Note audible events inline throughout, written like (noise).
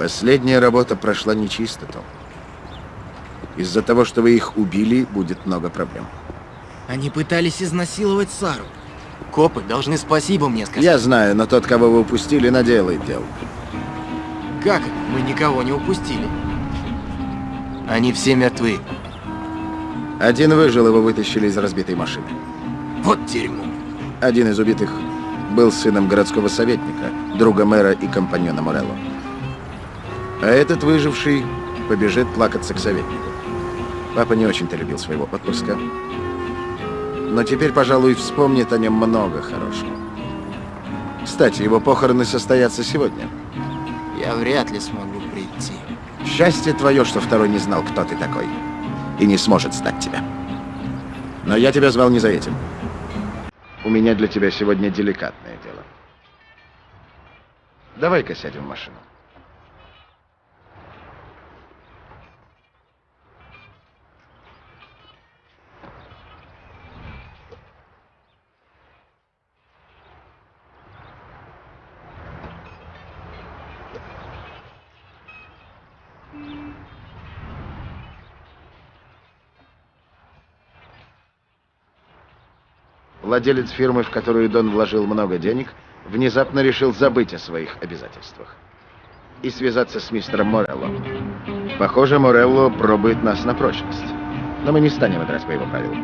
Последняя работа прошла нечисто, Том. Из-за того, что вы их убили, будет много проблем. Они пытались изнасиловать Сару. Копы должны спасибо мне сказать. Я знаю, но тот, кого вы упустили, наделает дел. Как? Мы никого не упустили. Они все мертвы. Один выжил, его вытащили из разбитой машины. Вот дерьмо. Один из убитых был сыном городского советника, друга мэра и компаньона Морелло. А этот выживший побежит плакаться к советнику. Папа не очень-то любил своего отпрыска. Но теперь, пожалуй, вспомнит о нем много хорошего. Кстати, его похороны состоятся сегодня. Я вряд ли смогу прийти. Счастье твое, что второй не знал, кто ты такой. И не сможет стать тебя. Но я тебя звал не за этим. У меня для тебя сегодня деликатное дело. Давай-ка сядем в машину. Владелец фирмы, в которую Дон вложил много денег, внезапно решил забыть о своих обязательствах и связаться с мистером Морелло. Похоже, Морелло пробует нас на прочность. Но мы не станем играть по его правилам.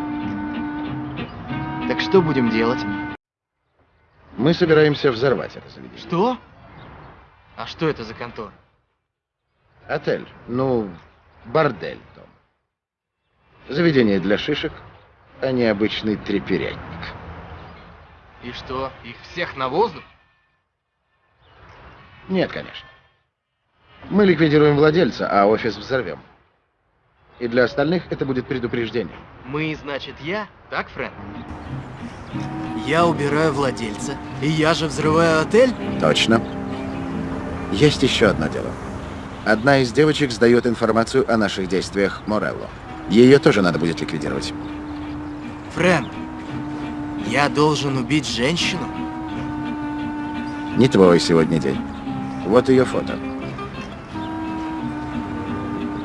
Так что будем делать? Мы собираемся взорвать это заведение. Что? А что это за контора? Отель. Ну, бордель, Том. Заведение для шишек, а не обычный треперятник. И что, их всех на воздух? Нет, конечно. Мы ликвидируем владельца, а офис взорвем. И для остальных это будет предупреждение. Мы, значит, я? Так, Фрэнк? Я убираю владельца, и я же взрываю отель? Точно. Есть еще одно дело. Одна из девочек сдает информацию о наших действиях Морелло. Ее тоже надо будет ликвидировать. Фрэнк, я должен убить женщину? Не твой сегодня день. Вот ее фото.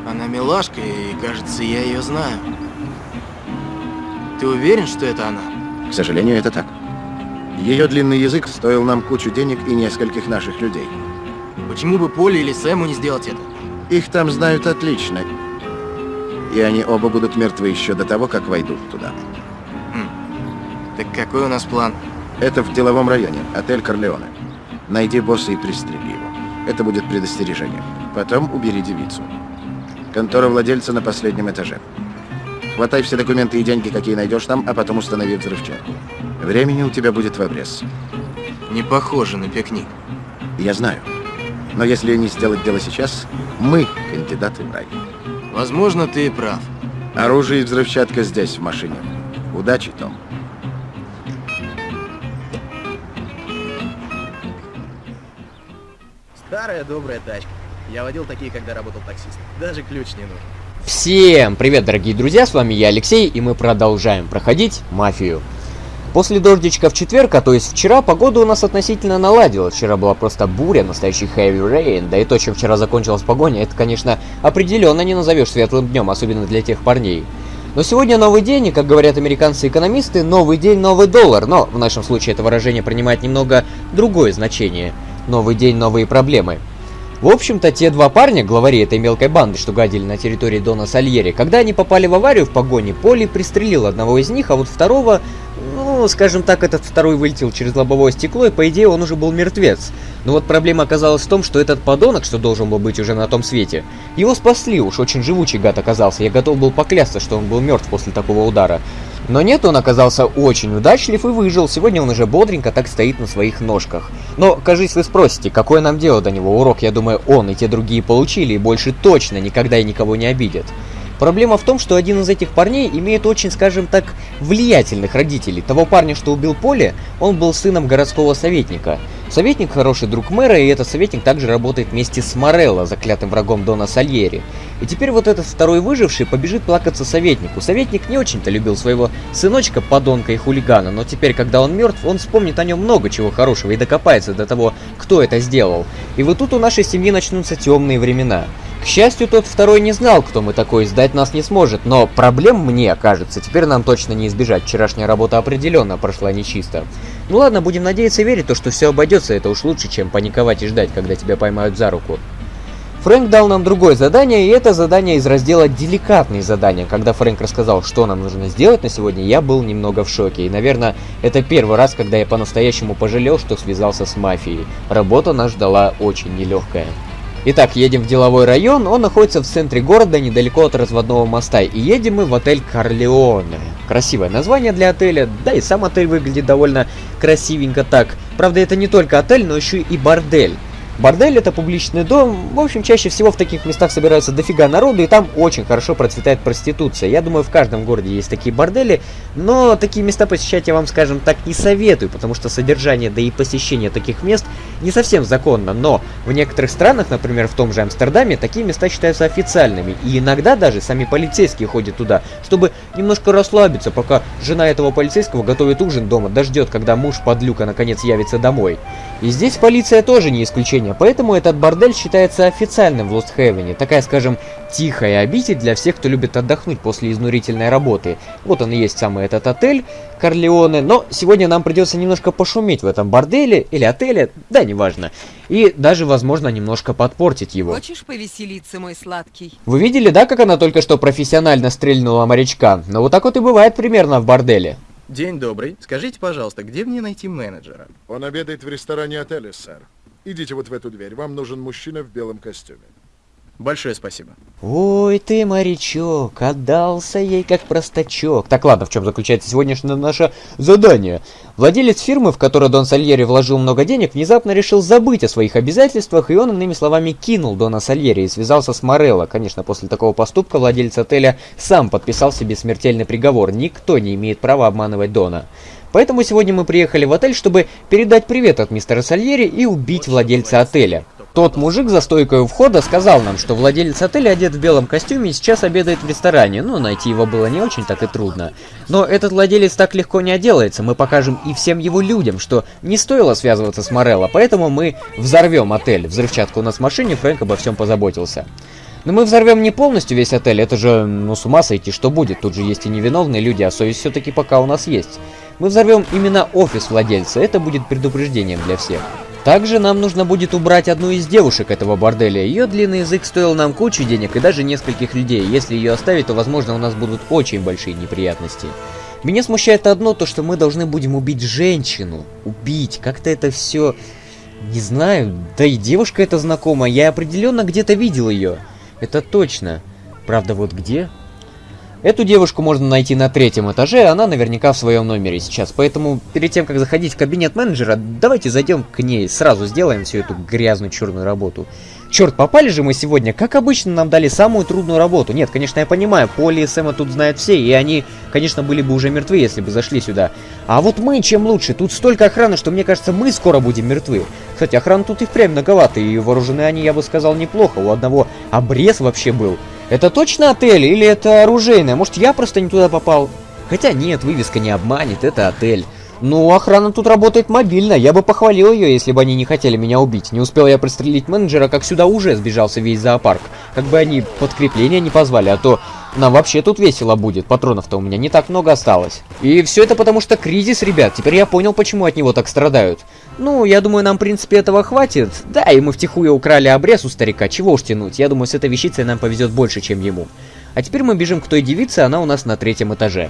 Она милашка, и кажется, я ее знаю. Ты уверен, что это она? К сожалению, это так. Ее длинный язык стоил нам кучу денег и нескольких наших людей. Почему бы Поле или Сэму не сделать это? Их там знают отлично. И они оба будут мертвы еще до того, как войдут туда. Хм. Так какой у нас план? Это в деловом районе, отель Корлеоне. Найди босса и пристрели его. Это будет предостережение. Потом убери девицу. Контора владельца на последнем этаже. Хватай все документы и деньги, какие найдешь там, а потом установи взрывчатку. Времени у тебя будет в обрез. Не похоже на пикник. Я знаю. Но если не сделать дело сейчас, мы кандидаты в рай. Возможно, ты и прав. Оружие и взрывчатка здесь, в машине. Удачи, Том. Старая добрая тачка. Я водил такие, когда работал таксистом. Даже ключ не нужен. Всем привет, дорогие друзья, с вами я, Алексей, и мы продолжаем проходить Мафию. После дождичка в четверг, а то есть вчера, погода у нас относительно наладилась. Вчера была просто буря, настоящий heavy rain, да и то, чем вчера закончилась погоня, это, конечно, определенно не назовешь светлым днем, особенно для тех парней. Но сегодня новый день, и, как говорят американцы-экономисты, новый день, новый доллар, но в нашем случае это выражение принимает немного другое значение. Новый день, новые проблемы. В общем-то, те два парня, главари этой мелкой банды, что гадили на территории Дона Сальери, когда они попали в аварию в погоне, Поли пристрелил одного из них, а вот второго, ну, скажем так, этот второй вылетел через лобовое стекло, и по идее он уже был мертвец. Но вот проблема оказалась в том, что этот подонок, что должен был быть уже на том свете, его спасли, уж очень живучий гад оказался, я готов был поклясться, что он был мертв после такого удара. Но нет, он оказался очень удачлив и выжил. Сегодня он уже бодренько так стоит на своих ножках. Но, кажись, вы спросите, какое нам дело до него? Урок, я думаю, он и те другие получили, и больше точно никогда и никого не обидят. Проблема в том, что один из этих парней имеет очень, скажем так, влиятельных родителей. Того парня, что убил Поле, он был сыном городского советника. Советник хороший друг мэра, и этот советник также работает вместе с Морелло, заклятым врагом Дона Сальери. И теперь вот этот второй выживший побежит плакаться советнику. Советник не очень-то любил своего сыночка, подонка и хулигана, но теперь, когда он мертв, он вспомнит о нем много чего хорошего и докопается до того, кто это сделал. И вот тут у нашей семьи начнутся темные времена. К счастью, тот второй не знал, кто мы такой, сдать нас не сможет, но проблем мне, кажется, теперь нам точно не избежать. Вчерашняя работа определенно прошла нечисто. Ну ладно, будем надеяться и верить, то, что все обойдется, это уж лучше, чем паниковать и ждать, когда тебя поймают за руку. Фрэнк дал нам другое задание, и это задание из раздела «Деликатные задания». Когда Фрэнк рассказал, что нам нужно сделать на сегодня, я был немного в шоке. И, наверное, это первый раз, когда я по-настоящему пожалел, что связался с мафией. Работа нас ждала очень нелегкая. Итак, едем в деловой район, он находится в центре города, недалеко от разводного моста, и едем мы в отель Корлеоне. Красивое название для отеля, да и сам отель выглядит довольно красивенько так. Правда, это не только отель, но еще и бордель. Бордель это публичный дом, в общем, чаще всего в таких местах собираются дофига народу, и там очень хорошо процветает проституция. Я думаю, в каждом городе есть такие бордели, но такие места посещать я вам, скажем так, не советую, потому что содержание, да и посещение таких мест не совсем законно, но в некоторых странах, например, в том же Амстердаме, такие места считаются официальными, и иногда даже сами полицейские ходят туда, чтобы немножко расслабиться, пока жена этого полицейского готовит ужин дома, дождет, когда муж подлюка наконец явится домой. И здесь полиция тоже не исключение, поэтому этот бордель считается официальным в Лост-Хевене. Такая, скажем, тихая обитель для всех, кто любит отдохнуть после изнурительной работы. Вот он и есть самый этот отель Корлеоне, но сегодня нам придется немножко пошуметь в этом борделе или отеле, да, неважно. И даже, возможно, немножко подпортить его. Хочешь повеселиться, мой сладкий? Вы видели, да, как она только что профессионально стрельнула морячка? Но вот так вот и бывает примерно в борделе. День добрый. Скажите, пожалуйста, где мне найти менеджера? Он обедает в ресторане отеля, сэр. Идите вот в эту дверь. Вам нужен мужчина в белом костюме. Большое спасибо. Ой, ты, морячок, отдался ей как простачок. Так, ладно, в чем заключается сегодняшнее наше задание? Владелец фирмы, в которой Дон Сальери вложил много денег, внезапно решил забыть о своих обязательствах, и он, иными словами, кинул Дона Сальери и связался с Морелло. Конечно, после такого поступка владелец отеля сам подписал себе смертельный приговор. Никто не имеет права обманывать Дона. Поэтому сегодня мы приехали в отель, чтобы передать привет от мистера Сальери и убить владельца отеля. Тот мужик за стойкой у входа сказал нам, что владелец отеля одет в белом костюме и сейчас обедает в ресторане. Ну, найти его было не очень так и трудно. Но этот владелец так легко не отделается. Мы покажем и всем его людям, что не стоило связываться с Морелло, поэтому мы взорвем отель. Взрывчатка у нас в машине, Фрэнк обо всем позаботился. Но мы взорвем не полностью весь отель, это же, ну, с ума сойти, что будет. Тут же есть и невиновные люди, а совесть все-таки пока у нас есть. Мы взорвем именно офис владельца, это будет предупреждением для всех. Также нам нужно будет убрать одну из девушек этого борделя. Ее длинный язык стоил нам кучу денег и даже нескольких людей. Если ее оставить, то возможно у нас будут очень большие неприятности. Меня смущает одно, то что мы должны будем убить женщину. Убить. Как-то это все... Не знаю. Да и девушка эта знакома. Я определенно где-то видел ее. Это точно. Правда, вот где? Эту девушку можно найти на третьем этаже, она наверняка в своем номере сейчас. Поэтому перед тем, как заходить в кабинет менеджера, давайте зайдем к ней, сразу сделаем всю эту грязную черную работу. Черт, попали же мы сегодня, как обычно нам дали самую трудную работу. Нет, конечно, я понимаю, Поли и Сэма тут знают все, и они, конечно, были бы уже мертвы, если бы зашли сюда. А вот мы чем лучше, тут столько охраны, что мне кажется, мы скоро будем мертвы. Кстати, охраны тут и впрямь многовато, и вооружены они, я бы сказал, неплохо. У одного обрез вообще был. Это точно отель или это оружейное? Может, я просто не туда попал? Хотя нет, вывеска не обманет, это отель. Ну, охрана тут работает мобильно, я бы похвалил ее, если бы они не хотели меня убить. Не успел я пристрелить менеджера, как сюда уже сбежался весь зоопарк. Как бы они подкрепления не позвали, а то нам вообще тут весело будет, патронов-то у меня не так много осталось. И все это потому что кризис, ребят, теперь я понял, почему от него так страдают. Ну, я думаю, нам, в принципе, этого хватит. Да, и мы втихую украли обрез у старика, чего уж тянуть. Я думаю, с этой вещицей нам повезет больше, чем ему. А теперь мы бежим к той девице, она у нас на третьем этаже.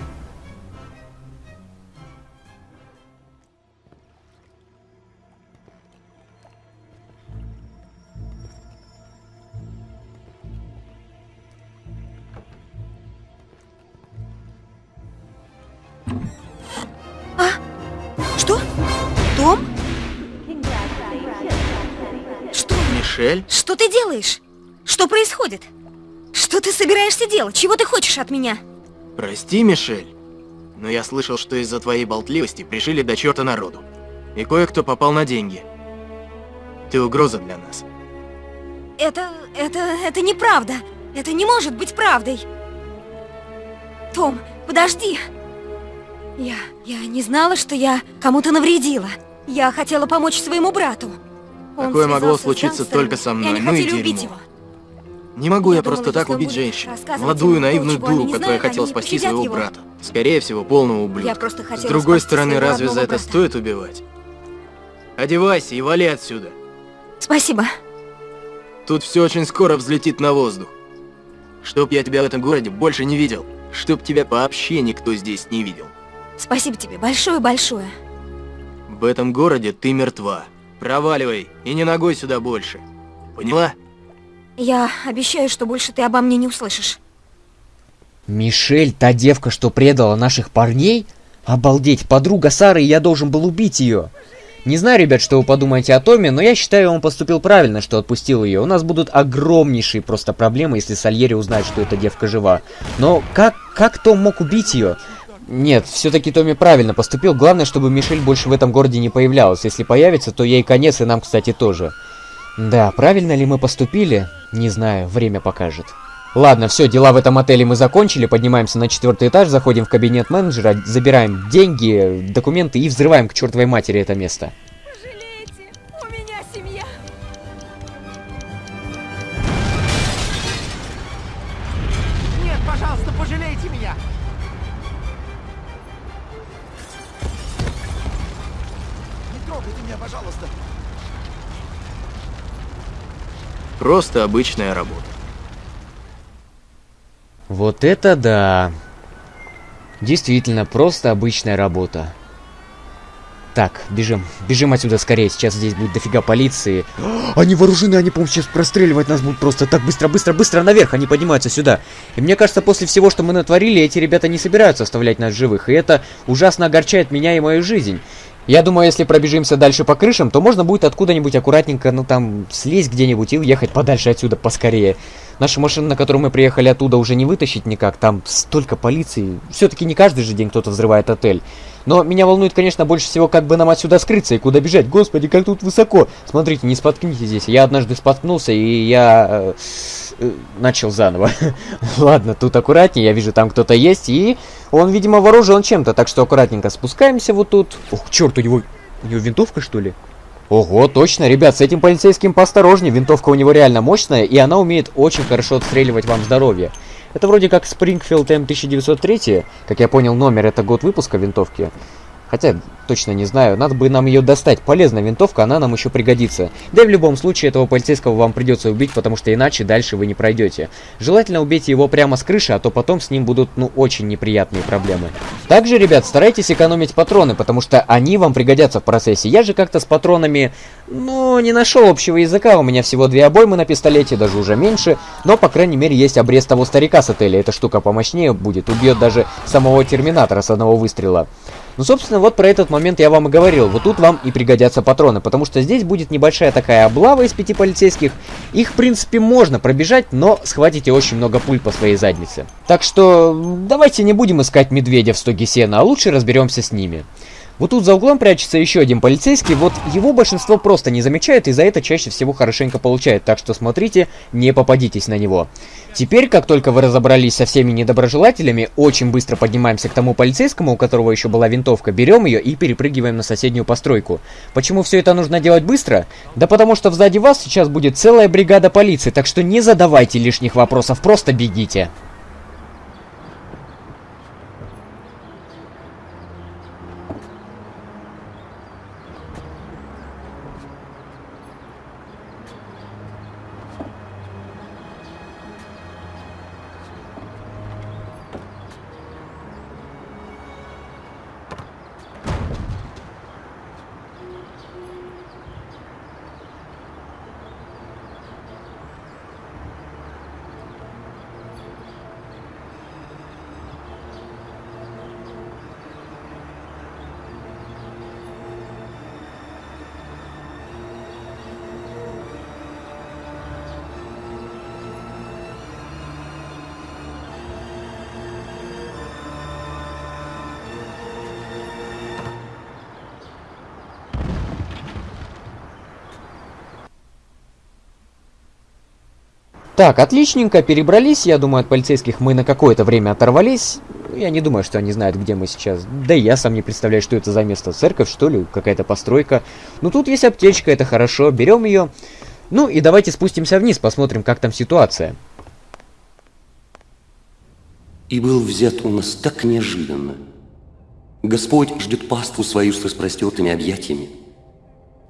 Мишель? Что ты делаешь? Что происходит? Что ты собираешься делать? Чего ты хочешь от меня? Прости, Мишель, но я слышал, что из-за твоей болтливости пришили до черта народу. И кое-кто попал на деньги. Ты угроза для нас. Это... это... это неправда. Это не может быть правдой. Том, подожди. Я... я не знала, что я кому-то навредила. Я хотела помочь своему брату. Такое могло случиться только со мной, ну и дерьмо. Не могу я, просто так убить женщину. Молодую, наивную дуру, которая хотела спасти своего его. брата. Скорее всего, полного ублюдка. С другой стороны, разве за это стоит убивать? Одевайся и вали отсюда. Спасибо. Тут все очень скоро взлетит на воздух. Чтоб я тебя в этом городе больше не видел. Чтоб тебя вообще никто здесь не видел. Спасибо тебе большое-большое. В этом городе ты мертва. Проваливай и не ногой сюда больше. Поняла? Я обещаю, что больше ты обо мне не услышишь. Мишель, та девка, что предала наших парней? Обалдеть, подруга Сары, и я должен был убить ее. Не знаю, ребят, что вы подумаете о Томе, но я считаю, он поступил правильно, что отпустил ее. У нас будут огромнейшие просто проблемы, если Сальери узнает, что эта девка жива. Но как, как Том мог убить ее? Нет, все-таки Томми правильно поступил. Главное, чтобы Мишель больше в этом городе не появлялась. Если появится, то ей конец, и нам, кстати, тоже. Да, правильно ли мы поступили? Не знаю, время покажет. Ладно, все, дела в этом отеле мы закончили, поднимаемся на четвертый этаж, заходим в кабинет менеджера, забираем деньги, документы и взрываем к чертовой матери это место. Просто обычная работа. Вот это да. Действительно, просто обычная работа. Так, бежим. Бежим отсюда скорее. Сейчас здесь будет дофига полиции. (gasps) Они вооружены, они, по-моему, сейчас простреливать нас будут просто так быстро, быстро, быстро наверх. Они поднимаются сюда. И мне кажется, после всего, что мы натворили, эти ребята не собираются оставлять нас живых. И это ужасно огорчает меня и мою жизнь. Я думаю, если пробежимся дальше по крышам, то можно будет откуда-нибудь аккуратненько, ну там, слезть где-нибудь и уехать подальше отсюда поскорее. Нашу машину, на которую мы приехали оттуда, уже не вытащить никак. Там столько полиции. Все-таки не каждый же день кто-то взрывает отель. Но меня волнует, конечно, больше всего, как бы нам отсюда скрыться и куда бежать. Господи, как тут высоко. Смотрите, не споткнитесь здесь. Я однажды споткнулся, и я... э, э, начал заново. (laughs) Ладно, тут аккуратнее. Я вижу, там кто-то есть, и он, видимо, вооружен чем-то. Так что аккуратненько спускаемся вот тут. Ух, черт, у него... У него винтовка, что ли? Ого, точно, ребят, с этим полицейским поосторожнее. Винтовка у него реально мощная, и она умеет очень хорошо отстреливать вам здоровье. Это вроде как Springfield M1903, как я понял, номер это год выпуска винтовки. Хотя, точно не знаю, надо бы нам ее достать. Полезная винтовка, она нам еще пригодится. Да и в любом случае этого полицейского вам придется убить, потому что иначе дальше вы не пройдете. Желательно убейте его прямо с крыши, а то потом с ним будут, ну, очень неприятные проблемы. Также, ребят, старайтесь экономить патроны, потому что они вам пригодятся в процессе. Я же как-то с патронами, ну, не нашел общего языка. У меня всего две обоймы на пистолете, даже уже меньше. Но, по крайней мере, есть обрез того старика с отеля. Эта штука помощнее будет, убьет даже самого терминатора с одного выстрела. Ну, собственно, вот про этот момент я вам и говорил. Вот тут вам и пригодятся патроны, потому что здесь будет небольшая такая облава из пяти полицейских. Их, в принципе, можно пробежать, но схватите очень много пуль по своей заднице. Так что давайте не будем искать медведя в стоге сена, а лучше разберемся с ними. Вот тут за углом прячется еще один полицейский, вот его большинство просто не замечает и за это чаще всего хорошенько получает, так что смотрите, не попадитесь на него. Теперь, как только вы разобрались со всеми недоброжелателями, очень быстро поднимаемся к тому полицейскому, у которого еще была винтовка, берем ее и перепрыгиваем на соседнюю постройку. Почему все это нужно делать быстро? Да потому что сзади вас сейчас будет целая бригада полиции, так что не задавайте лишних вопросов, просто бегите. Так, отличненько, перебрались. Я думаю, от полицейских мы на какое-то время оторвались. Я не думаю, что они знают, где мы сейчас. Да и я сам не представляю, что это за место. Церковь, что ли? Какая-то постройка. Ну, тут есть аптечка, это хорошо. Берем ее. Ну, и давайте спустимся вниз, посмотрим, как там ситуация. И был взят у нас так неожиданно. Господь ждет паству свою с распростертыми объятиями.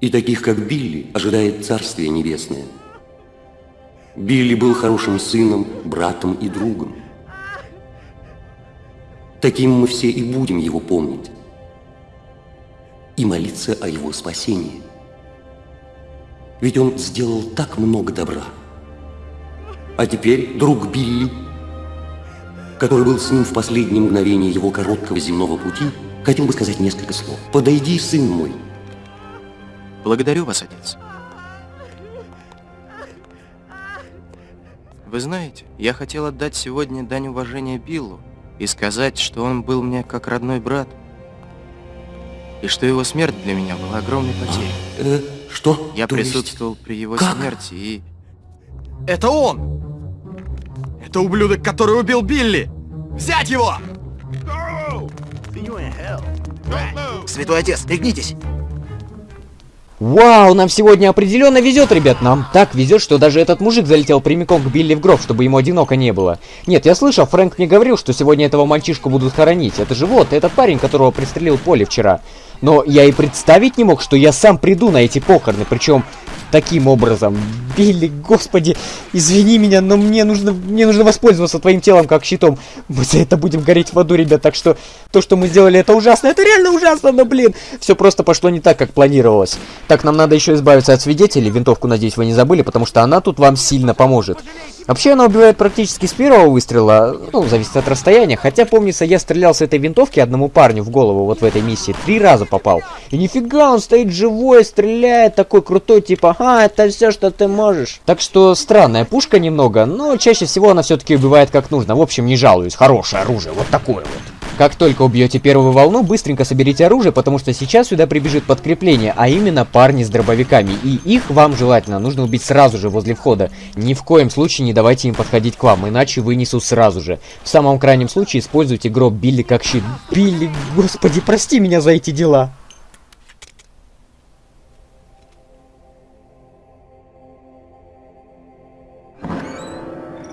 И таких, как Билли, ожидает Царствие Небесное. Билли был хорошим сыном, братом и другом. Таким мы все и будем его помнить. И молиться о его спасении. Ведь он сделал так много добра. А теперь друг Билли, который был с ним в последние мгновения его короткого земного пути, хотел бы сказать несколько слов. «Подойди, сын мой». Благодарю вас, отец. Вы знаете, я хотел отдать сегодня дань уважения Биллу и сказать, что он был мне как родной брат, и что его смерть для меня была огромной потерей. Э, что? Я То есть- присутствовал при его Как? смерти и... Это он! Это ублюдок, который убил Билли! Взять его! Святой отец, пригнитесь! Вау, нам сегодня определенно везет, ребят. Нам так везет, что даже этот мужик залетел прямиком к Билли в гроб, чтобы ему одиноко не было. Нет, я слышал, Фрэнк мне говорил, что сегодня этого мальчишку будут хоронить. Это же вот, этот парень, которого пристрелил Поле вчера. Но я и представить не мог, что я сам приду на эти похороны, причем таким образом. Билли, господи, извини меня, но мне нужно, мне нужно воспользоваться твоим телом как щитом. Мы за это будем гореть в аду, ребят, так что то, что мы сделали, это ужасно, это реально ужасно, но, блин, все просто пошло не так, как планировалось. Так, нам надо еще избавиться от свидетелей, винтовку, надеюсь, вы не забыли, потому что она тут вам сильно поможет. Вообще, она убивает практически с первого выстрела, ну, зависит от расстояния, хотя, помнится, я стрелял с этой винтовки одному парню в голову вот в этой миссии, три раза попал. И нифига, он стоит живой, стреляет, такой крутой, типа, ага, это все, что ты можешь. Так что, странная пушка немного, но чаще всего она все-таки убивает как нужно. В общем, не жалуюсь, хорошее оружие, вот такое вот. Как только убьете первую волну, быстренько соберите оружие, потому что сейчас сюда прибежит подкрепление, а именно парни с дробовиками. И их вам желательно нужно убить сразу же возле входа. Ни в коем случае не давайте им подходить к вам, иначе вынесут сразу же. В самом крайнем случае используйте гроб Билли как щит. Билли, господи, прости меня за эти дела.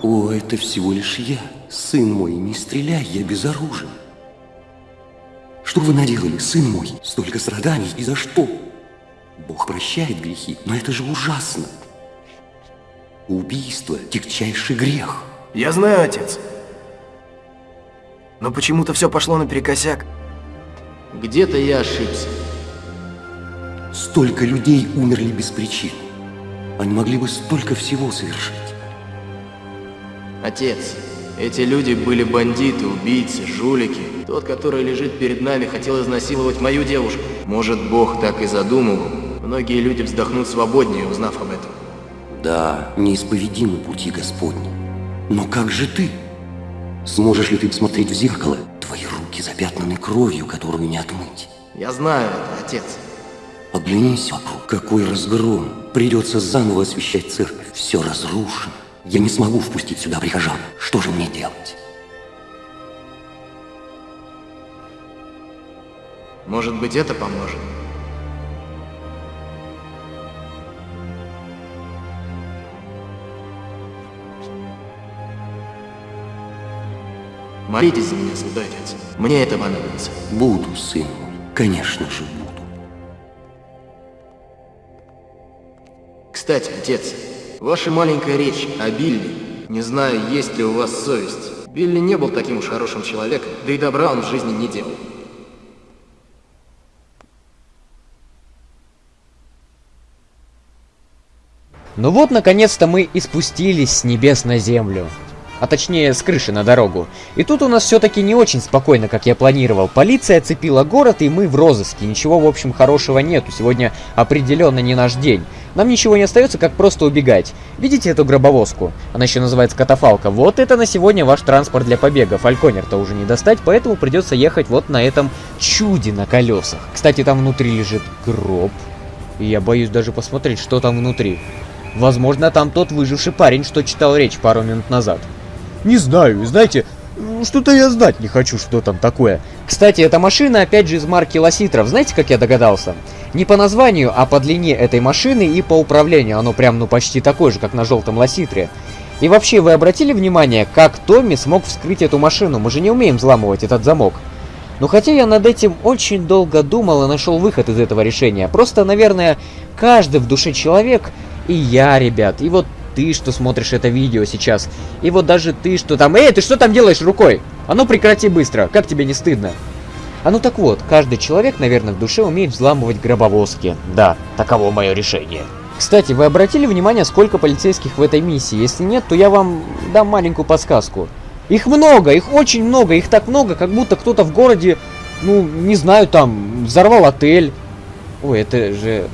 О, это всего лишь я, сын мой, не стреляй, я безоружен. Что вы наделали, сын мой? Столько страданий, и за что? Бог прощает грехи, но это же ужасно. Убийство – тягчайший грех. Я знаю, отец. Но почему-то все пошло наперекосяк. Где-то я ошибся. Столько людей умерли без причин. Они могли бы столько всего совершить. Отец, эти люди были бандиты, убийцы, жулики. Тот, который лежит перед нами, хотел изнасиловать мою девушку. Может, Бог так и задумал. Многие люди вздохнут свободнее, узнав об этом. Да, неисповедимы пути Господни. Но как же ты? Сможешь ли ты посмотреть в зеркало? Твои руки запятнаны кровью, которую не отмыть. Я знаю это, отец. Оглянись вокруг. Какой разгром. Придется заново освещать церковь. Все разрушено. Я не смогу впустить сюда прихожан. Что же мне делать? Может быть, это поможет? Молитесь за меня, святой отец. Мне это понадобится. Буду, сын мой. Конечно же, буду. Кстати, отец, ваша маленькая речь о Билли. Не знаю, есть ли у вас совесть. Билли не был таким уж хорошим человеком, да и добра он в жизни не делал. Ну вот, наконец-то мы и спустились с небес на землю. А точнее, с крыши на дорогу. И тут у нас все-таки не очень спокойно, как я планировал. Полиция оцепила город, и мы в розыске. Ничего, в общем, хорошего нету. Сегодня определенно не наш день. Нам ничего не остается, как просто убегать. Видите эту гробовозку? Она еще называется катафалка. Вот это на сегодня ваш транспорт для побега. Фальконер-то уже не достать, поэтому придется ехать вот на этом чуде на колесах. Кстати, там внутри лежит гроб. И я боюсь даже посмотреть, что там внутри. Возможно, там тот выживший парень, что читал речь пару минут назад. Не знаю, знаете, что-то я знать не хочу, что там такое. Кстати, эта машина опять же из марки Лоситров. Знаете, как я догадался? Не по названию, а по длине этой машины и по управлению. Оно прям, ну, почти такое же, как на желтом Лоситре. И вообще, вы обратили внимание, как Томми смог вскрыть эту машину? Мы же не умеем взламывать этот замок. Но хотя я над этим очень долго думал и нашел выход из этого решения. Просто, наверное, каждый в душе человек, и я, ребят, и вот ты, что смотришь это видео сейчас, и вот даже ты, что там... Эй, ты что там делаешь рукой? А ну прекрати быстро, как тебе не стыдно? А ну так вот, каждый человек, наверное, в душе умеет взламывать гробовозки. Да, таково мое решение. Кстати, вы обратили внимание, сколько полицейских в этой миссии? Если нет, то я вам дам маленькую подсказку. Их много, их очень много, их так много, как будто кто-то в городе, ну, не знаю, там, взорвал отель. Ой, это же...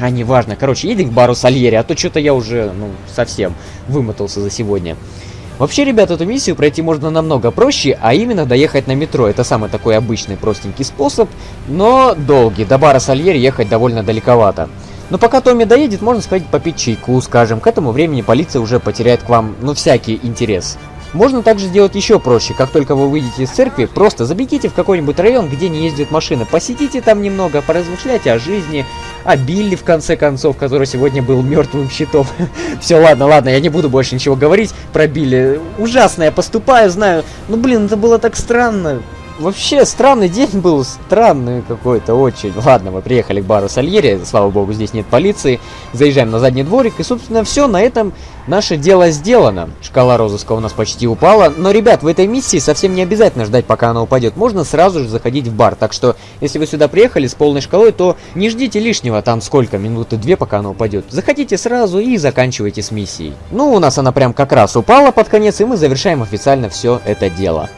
А, неважно. Короче, едем к бару Сальери, а то что-то я уже, ну, совсем вымотался за сегодня. Вообще, ребят, эту миссию пройти можно намного проще, а именно доехать на метро. Это самый такой обычный простенький способ, но долгий. До бара Сальери ехать довольно далековато. Но пока Томми доедет, можно сходить попить чайку, скажем. К этому времени полиция уже потеряет к вам, ну, всякий интерес. Можно также сделать еще проще. Как только вы выйдете из церкви, просто забегите в какой-нибудь район, где не ездят машины. Посидите там немного, поразмышляйте о жизни, о Билли, в конце концов, который сегодня был мертвым щитом. (laughs) Все, ладно, ладно, я не буду больше ничего говорить про Билли. Ужасно я поступаю, знаю. Ну, блин, это было так странно. Вообще, странный день был, странный какой-то очень. Ладно, мы приехали к бару Сальери, слава богу, здесь нет полиции. Заезжаем на задний дворик, и, собственно, все, на этом наше дело сделано. Шкала розыска у нас почти упала, но, ребят, в этой миссии совсем не обязательно ждать, пока она упадет. Можно сразу же заходить в бар, так что, если вы сюда приехали с полной шкалой, то не ждите лишнего, там сколько, минуты две, пока она упадет. Заходите сразу и заканчивайте с миссией. Ну, у нас она прям как раз упала под конец, и мы завершаем официально все это дело.